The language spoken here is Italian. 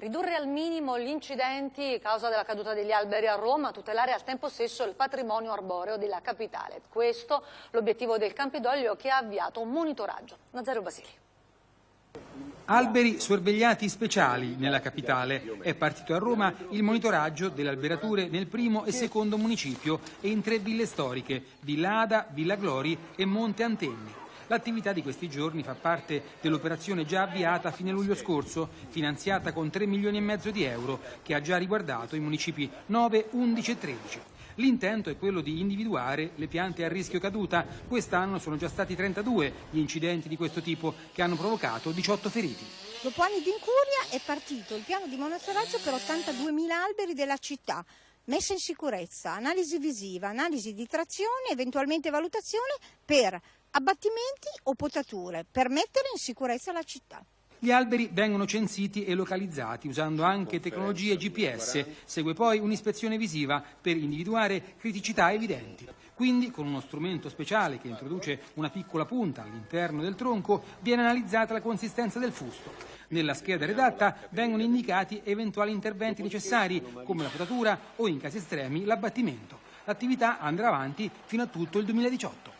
Ridurre al minimo gli incidenti a causa della caduta degli alberi a Roma, tutelare al tempo stesso il patrimonio arboreo della capitale. Questo l'obiettivo del Campidoglio che ha avviato un monitoraggio. Nazario Basili. Alberi sorvegliati speciali nella capitale. È partito a Roma il monitoraggio delle alberature nel primo e secondo municipio e in tre ville storiche, Villa Ada, Villa Glori e Monte Antenni. L'attività di questi giorni fa parte dell'operazione già avviata a fine luglio scorso, finanziata con 3 milioni e mezzo di euro, che ha già riguardato i municipi 9, 11 e 13. L'intento è quello di individuare le piante a rischio caduta. Quest'anno sono già stati 32 gli incidenti di questo tipo che hanno provocato 18 feriti. Dopo anni di incuria è partito il piano di monitoraggio per 82.000 alberi della città. Messa in sicurezza, analisi visiva, analisi di trazione, eventualmente valutazione per abbattimenti o potature, per mettere in sicurezza la città. Gli alberi vengono censiti e localizzati usando anche tecnologie GPS. Segue poi un'ispezione visiva per individuare criticità evidenti. Quindi, con uno strumento speciale che introduce una piccola punta all'interno del tronco, viene analizzata la consistenza del fusto. Nella scheda redatta vengono indicati eventuali interventi necessari, come la potatura o, in casi estremi, l'abbattimento. L'attività andrà avanti fino a tutto il 2018.